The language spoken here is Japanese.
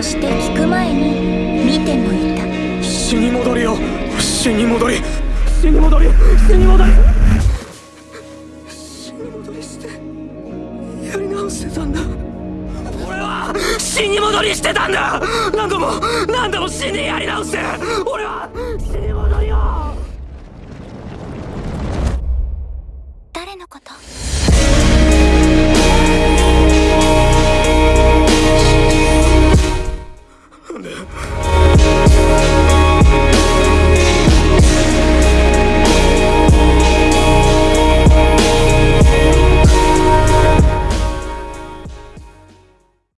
そして聞く前に見てもいた。死に戻りよ。死に戻り死に戻り死に戻り死に戻りして。やり直してたんだ。俺は死に戻りしてたんだ。何度も何度も死にやり直して。俺は死に戻りよ。誰のこと？